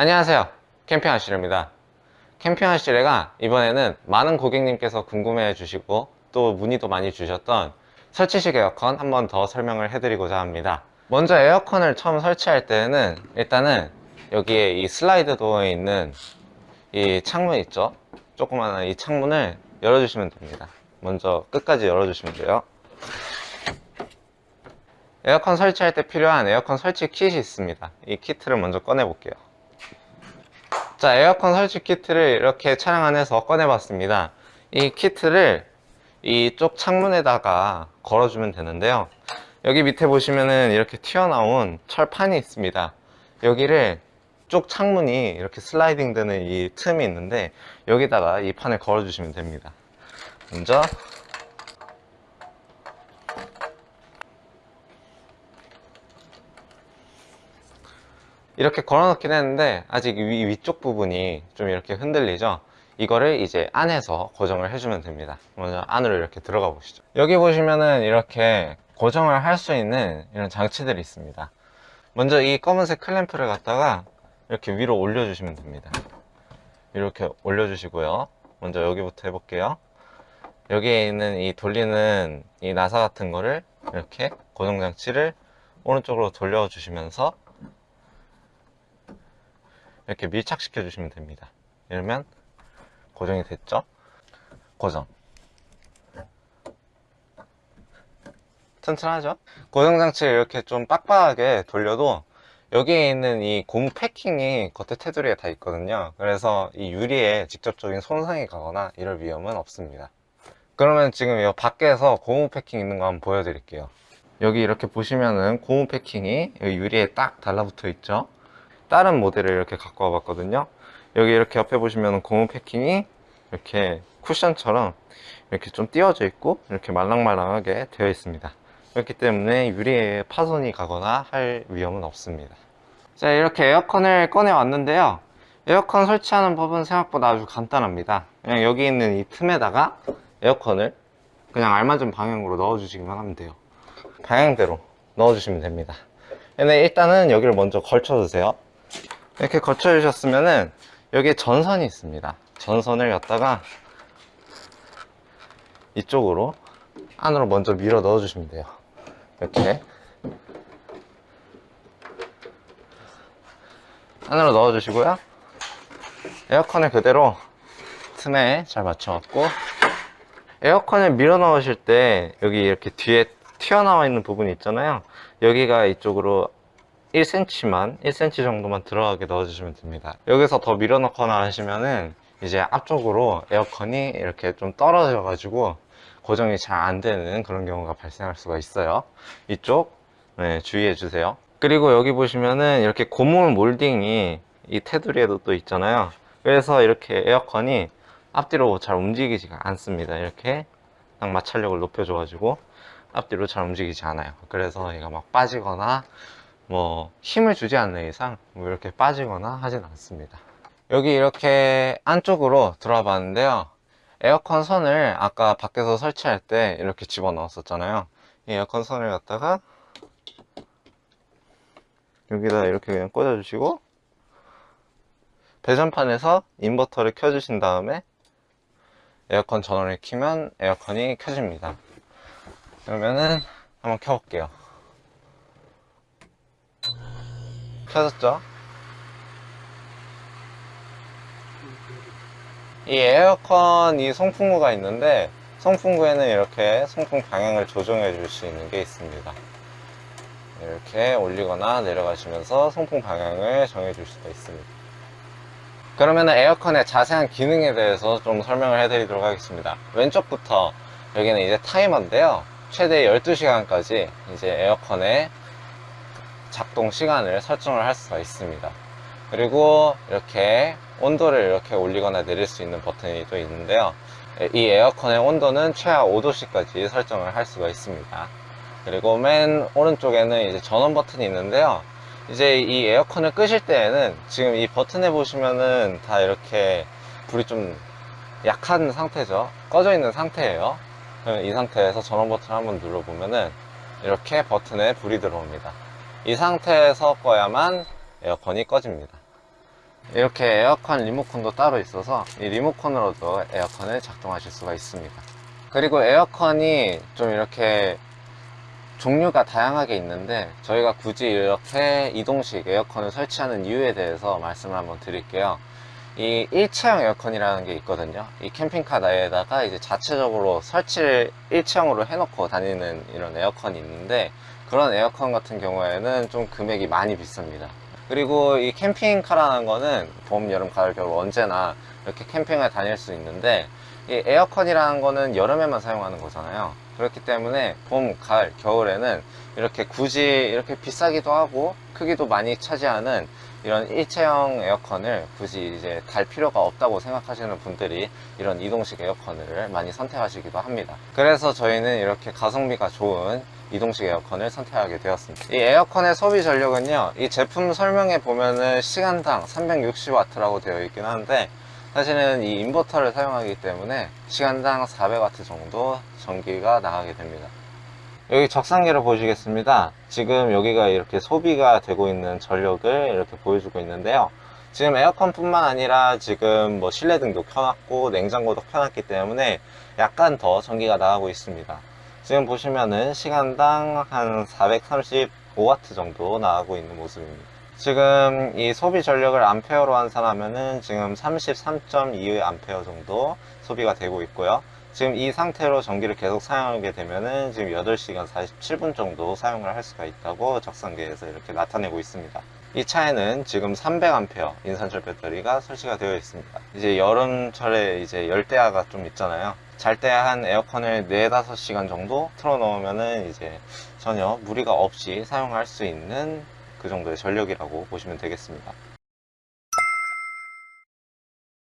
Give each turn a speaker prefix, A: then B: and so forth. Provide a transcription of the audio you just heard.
A: 안녕하세요. 캠핑하시레입니다. 캠핑하시레가 이번에는 많은 고객님께서 궁금해 주시고 또 문의도 많이 주셨던 설치식 에어컨 한 번 더 설명을 해드리고자 합니다. 먼저 에어컨을 처음 설치할 때는 일단은 여기에 이 슬라이드 도어에 있는 이 창문 있죠? 조그마한 이 창문을 열어주시면 됩니다. 먼저 끝까지 열어주시면 돼요. 에어컨 설치할 때 필요한 에어컨 설치 킷이 있습니다. 이 키트를 먼저 꺼내 볼게요 자 에어컨 설치 키트를 이렇게 차량 안에서 꺼내 봤습니다. 이 키트를 이쪽 창문에다가 걸어주면 되는데요. 여기 밑에 보시면은 이렇게 튀어나온 철판이 있습니다. 여기를 쪽 창문이 이렇게 슬라이딩 되는 이 틈이 있는데 여기다가 이 판을 걸어 주시면 됩니다. 먼저 이렇게 걸어 놓긴 했는데 아직 위, 위쪽 부분이 좀 이렇게 흔들리죠? 이거를 이제 안에서 고정을 해주면 됩니다. 먼저 안으로 이렇게 들어가 보시죠. 여기 보시면은 이렇게 고정을 할 수 있는 이런 장치들이 있습니다. 먼저 이 검은색 클램프를 갖다가 이렇게 위로 올려 주시면 됩니다. 이렇게 올려 주시고요. 먼저 여기부터 해볼게요. 여기에 있는 이 돌리는 이 나사 같은 거를 이렇게 고정 장치를 오른쪽으로 돌려 주시면서 이렇게 밀착시켜 주시면 됩니다. 이러면 고정이 됐죠? 고정. 튼튼하죠? 고정장치를 이렇게 좀 빡빡하게 돌려도 여기에 있는 이 고무 패킹이 겉에 테두리에 다 있거든요. 그래서 이 유리에 직접적인 손상이 가거나 이럴 위험은 없습니다. 그러면 지금 이 밖에서 고무 패킹 있는 거 한번 보여드릴게요. 여기 이렇게 보시면은 고무 패킹이 유리에 딱 달라붙어 있죠 다른 모델을 이렇게 갖고 와 봤거든요. 여기 이렇게 옆에 보시면 고무 패킹이 이렇게 쿠션처럼 이렇게 좀 띄워져 있고 이렇게 말랑말랑하게 되어 있습니다. 그렇기 때문에 유리에 파손이 가거나 할 위험은 없습니다. 자 이렇게 에어컨을 꺼내 왔는데요. 에어컨 설치하는 법은 생각보다 아주 간단합니다. 그냥 여기 있는 이 틈에다가 에어컨을 그냥 알맞은 방향으로 넣어 주시기만 하면 돼요. 방향대로 넣어 주시면 됩니다. 근데 일단은 여기를 먼저 걸쳐 주세요 이렇게 거쳐 주셨으면은 여기에 전선이 있습니다. 전선을 갖다가 이쪽으로 안으로 먼저 밀어 넣어 주시면 돼요. 이렇게. 안으로 넣어 주시고요. 에어컨을 그대로 틈에 잘 맞춰 갖고 에어컨을 밀어 넣으실 때 여기 이렇게 뒤에 튀어나와 있는 부분이 있잖아요. 여기가 이쪽으로 1cm만 1cm 정도만 들어가게 넣어주시면 됩니다. 여기서 더 밀어넣거나 하시면은 이제 앞쪽으로 에어컨이 이렇게 좀 떨어져 가지고 고정이 잘 안 되는 그런 경우가 발생할 수가 있어요. 이쪽 네, 주의해 주세요. 그리고 여기 보시면은 이렇게 고무 몰딩이 이 테두리에도 또 있잖아요. 그래서 이렇게 에어컨이 앞뒤로 잘 움직이지가 않습니다. 이렇게 딱 마찰력을 높여줘 가지고 앞뒤로 잘 움직이지 않아요. 그래서 얘가 막 빠지거나 뭐 힘을 주지 않는 이상 뭐 이렇게 빠지거나 하진 않습니다. 여기 이렇게 안쪽으로 들어와 봤는데요. 에어컨 선을 아까 밖에서 설치할 때 이렇게 집어 넣었었잖아요. 이 에어컨 선을 갖다가 여기다 이렇게 그냥 꽂아 주시고 배전판에서 인버터를 켜 주신 다음에 에어컨 전원을 키면 에어컨이 켜집니다. 그러면은 한번 켜볼게요 켜졌죠? 이 에어컨 이 송풍구가 있는데 송풍구에는 이렇게 송풍 방향을 조정해 줄 수 있는 게 있습니다. 이렇게 올리거나 내려가시면서 송풍 방향을 정해 줄 수가 있습니다. 그러면 에어컨의 자세한 기능에 대해서 좀 설명을 해 드리도록 하겠습니다. 왼쪽부터 여기는 이제 타이머인데요. 최대 12시간까지 이제 에어컨의 작동 시간을 설정을 할 수가 있습니다. 그리고 이렇게 온도를 이렇게 올리거나 내릴 수 있는 버튼이 또 있는데요. 이 에어컨의 온도는 최하 5도씨까지 설정을 할 수가 있습니다. 그리고 맨 오른쪽에는 이제 전원 버튼이 있는데요. 이제 이 에어컨을 끄실 때에는 지금 이 버튼에 보시면은 다 이렇게 불이 좀 약한 상태죠. 꺼져 있는 상태예요. 이 상태에서 전원 버튼을 한번 눌러보면은 이렇게 버튼에 불이 들어옵니다 이 상태에서 꺼야만 에어컨이 꺼집니다 이렇게 에어컨 리모컨도 따로 있어서 이 리모컨으로도 에어컨을 작동하실 수가 있습니다. 그리고 에어컨이 좀 이렇게 종류가 다양하게 있는데 저희가 굳이 이렇게 이동식 에어컨을 설치하는 이유에 대해서 말씀을 한번 드릴게요. 이 일체형 에어컨이라는 게 있거든요. 이 캠핑카 내에다가 이제 자체적으로 설치를 일체형으로 해놓고 다니는 이런 에어컨이 있는데 그런 에어컨 같은 경우에는 좀 금액이 많이 비쌉니다. 그리고 이 캠핑카라는 거는 봄, 여름, 가을, 겨울 언제나 이렇게 캠핑을 다닐 수 있는데 이 에어컨이라는 거는 여름에만 사용하는 거잖아요. 그렇기 때문에 봄, 가을, 겨울에는 이렇게 굳이 이렇게 비싸기도 하고 크기도 많이 차지하는 이런 일체형 에어컨을 굳이 이제 달 필요가 없다고 생각하시는 분들이 이런 이동식 에어컨을 많이 선택하시기도 합니다. 그래서 저희는 이렇게 가성비가 좋은 이동식 에어컨을 선택하게 되었습니다. 이 에어컨의 소비 전력은요, 이 제품 설명에 보면은 시간당 360W라고 되어 있긴 한데, 사실은 이 인버터를 사용하기 때문에 시간당 400W 정도 전기가 나가게 됩니다. 여기 적상기를 보시겠습니다. 지금 여기가 이렇게 소비가 되고 있는 전력을 이렇게 보여주고 있는데요. 지금 에어컨 뿐만 아니라 지금 뭐 실내 등도 켜놨고 냉장고도 켜놨기 때문에 약간 더 전기가 나가고 있습니다. 지금 보시면은 시간당 한 435W 정도 나가고 있는 모습입니다. 지금 이 소비 전력을 암페어로 환산하면은 지금 33.2 암페어 정도 소비가 되고 있고요. 지금 이 상태로 전기를 계속 사용하게 되면은 지금 8시간 47분 정도 사용을 할 수가 있다고 적상기에서 이렇게 나타내고 있습니다. 이 차에는 지금 300A 인산철 배터리가 설치가 되어 있습니다. 이제 여름철에 이제 열대야가 좀 있잖아요. 잘 때 한 에어컨을 4, 5시간 정도 틀어 놓으면은 이제 전혀 무리가 없이 사용할 수 있는 그 정도의 전력이라고 보시면 되겠습니다.